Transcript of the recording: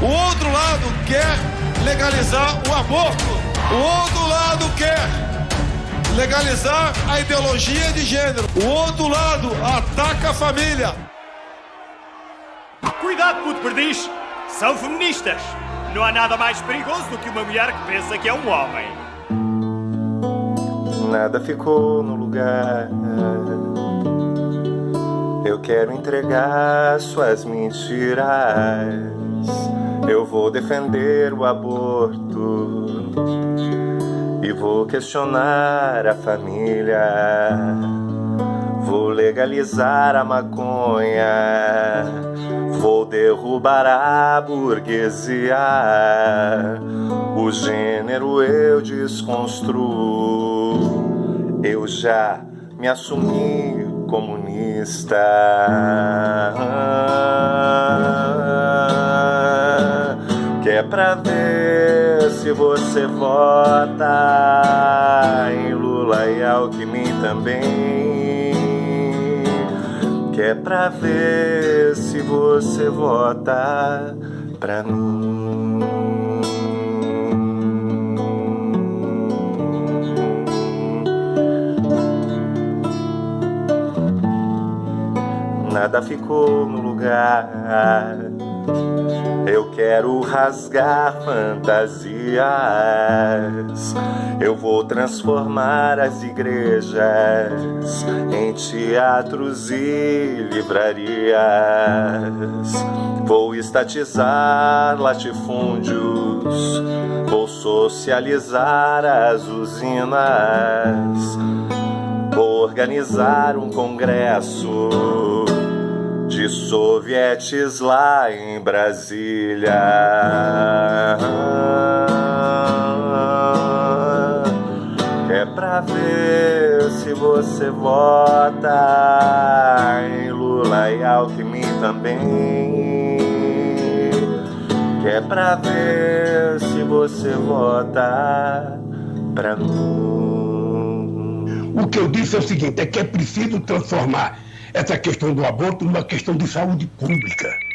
O outro lado quer legalizar o aborto. O outro lado quer legalizar a ideologia de gênero. O outro lado ataca a família. Cuidado, puto perdiz! São feministas! Não há nada mais perigoso do que uma mulher que pensa que é um homem. Nada ficou no lugar. Eu quero entregar suas mentiras. Eu vou defender o aborto e vou questionar a família. Vou legalizar a maconha. Vou derrubar a burguesia. O gênero eu desconstruo. Eu já me assumi comunista. Que é pra ver se você vota em Lula e Alckmin também. Que é pra ver se você vota pra mim. nada ficou no Eu quero rasgar fantasias. Eu vou transformar as igrejas em teatros e livrarias. Vou estatizar latifúndios. Vou socializar as usinas. Vou organizar um congresso de sovietes lá em Brasília. É pra ver se você vota em Lula e Alckmin também. É pra ver se você vota pra mim. O que eu disse é o seguinte: é que é preciso transformar essa questão do aborto numa questão de saúde pública.